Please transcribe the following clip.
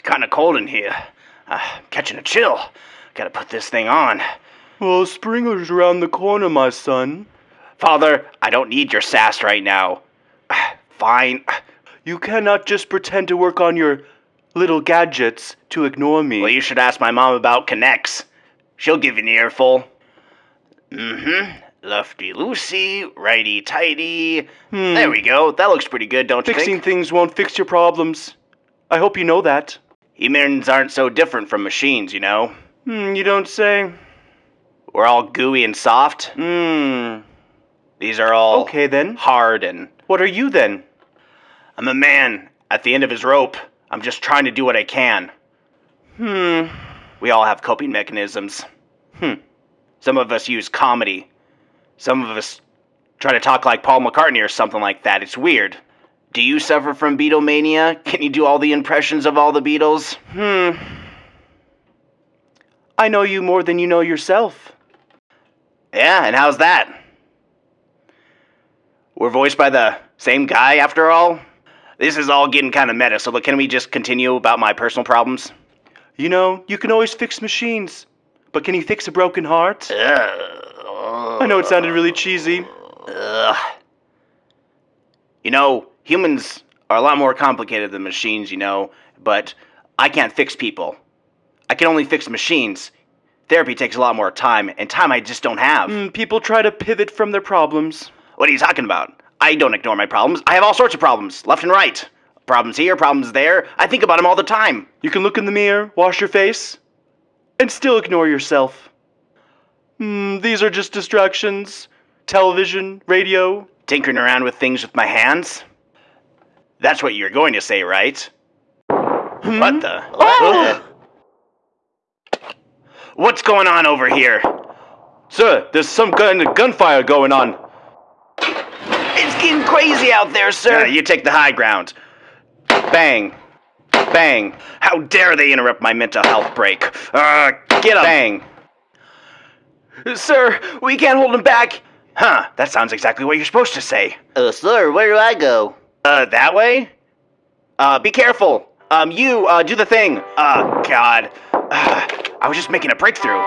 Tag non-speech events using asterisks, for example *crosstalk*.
It's kind of cold in here. Uh, catching a chill. Gotta put this thing on. Well, Springer's around the corner, my son. Father, I don't need your sass right now. Fine. You cannot just pretend to work on your little gadgets to ignore me. Well, you should ask my mom about Connects. She'll give you an earful. Mm-hmm. Lefty loosey, righty tighty. Hmm. There we go. That looks pretty good, don't you think? Fixing things won't fix your problems. I hope you know that. Humans aren't so different from machines, you know. Hmm, you don't say. We're all gooey and soft. Hmm. These are all Okay then. hard and What are you then? I'm a man at the end of his rope. I'm just trying to do what I can. Hmm. We all have coping mechanisms. Hmm. Some of us use comedy. Some of us try to talk like Paul McCartney or something like that. It's weird. Do you suffer from Beatlemania? Can you do all the impressions of all the Beatles? Hmm. I know you more than you know yourself. Yeah, and how's that? We're voiced by the same guy after all? This is all getting kind of meta, so can we just continue about my personal problems? You know, you can always fix machines. But can you fix a broken heart? I know it sounded really cheesy. You know, humans are a lot more complicated than machines, you know, but I can't fix people. I can only fix machines. Therapy takes a lot more time, and time I just don't have. Hmm, people try to pivot from their problems. What are you talking about? I don't ignore my problems. I have all sorts of problems, left and right. Problems here, problems there. I think about them all the time. You can look in the mirror, wash your face, and still ignore yourself. Hmm, these are just distractions. Television, radio. Tinkering around with things with my hands. That's what you're going to say, right? What the? Oh! What's going on over here? Sir, there's some kind of gunfire going on. It's getting crazy out there, sir. you take the high ground. Bang. Bang. How dare they interrupt my mental health break? Uh, get up. Bang. Sir, we can't hold him back. Huh, that sounds exactly what you're supposed to say. Uh, sir, where do I go? Uh, that way? Uh, be careful. Um, you, uh, do the thing. Uh, God. Uh, *sighs* I was just making a breakthrough.